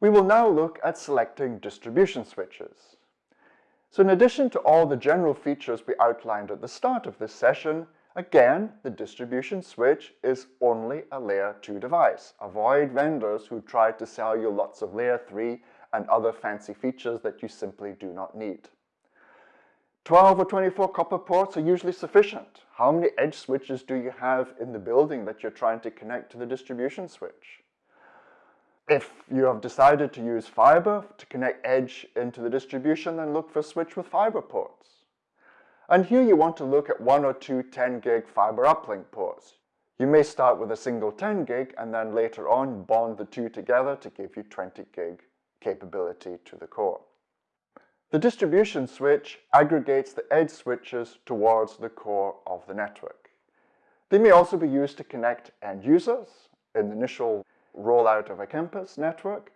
We will now look at selecting distribution switches. So in addition to all the general features we outlined at the start of this session, again, the distribution switch is only a layer 2 device. Avoid vendors who try to sell you lots of layer 3 and other fancy features that you simply do not need. 12 or 24 copper ports are usually sufficient. How many edge switches do you have in the building that you're trying to connect to the distribution switch? If you have decided to use fiber to connect edge into the distribution, then look for a switch with fiber ports. And here you want to look at one or two 10 gig fiber uplink ports. You may start with a single 10 gig and then later on bond the two together to give you 20 gig capability to the core. The distribution switch aggregates the edge switches towards the core of the network. They may also be used to connect end users in the initial rollout of a campus network,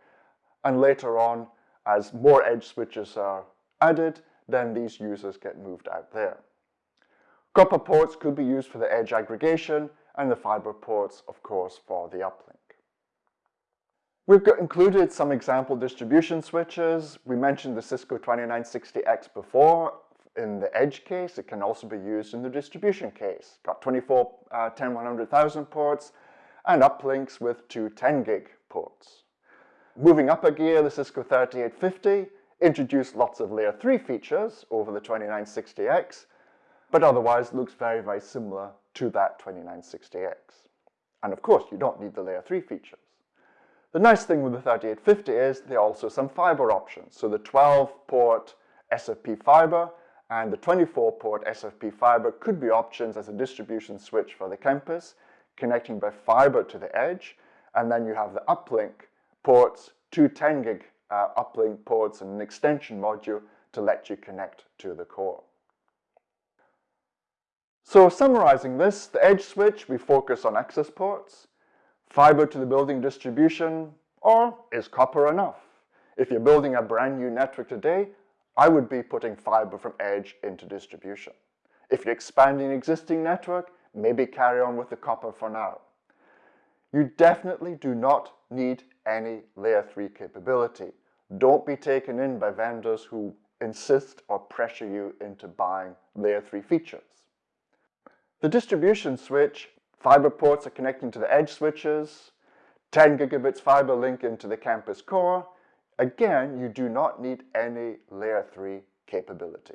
and later on, as more edge switches are added, then these users get moved out there. Copper ports could be used for the edge aggregation, and the fiber ports, of course, for the uplink. We've included some example distribution switches. We mentioned the Cisco 2960X before in the edge case. It can also be used in the distribution case. Got 24 uh, 10 100,000 ports and uplinks with two 10 gig ports. Moving up a gear, the Cisco 3850 introduced lots of layer 3 features over the 2960X, but otherwise looks very, very similar to that 2960X. And of course, you don't need the layer 3 features. The nice thing with the 3850 is there are also some fiber options. So the 12-port SFP fiber and the 24-port SFP fiber could be options as a distribution switch for the campus, connecting by fiber to the edge. And then you have the uplink ports, two 10 gig uh, uplink ports and an extension module to let you connect to the core. So summarizing this, the edge switch, we focus on access ports fiber to the building distribution, or is copper enough? If you're building a brand new network today, I would be putting fiber from edge into distribution. If you're expanding an existing network, maybe carry on with the copper for now. You definitely do not need any layer 3 capability. Don't be taken in by vendors who insist or pressure you into buying layer 3 features. The distribution switch Fiber ports are connecting to the edge switches, 10 gigabits fiber link into the campus core. Again, you do not need any layer 3 capability.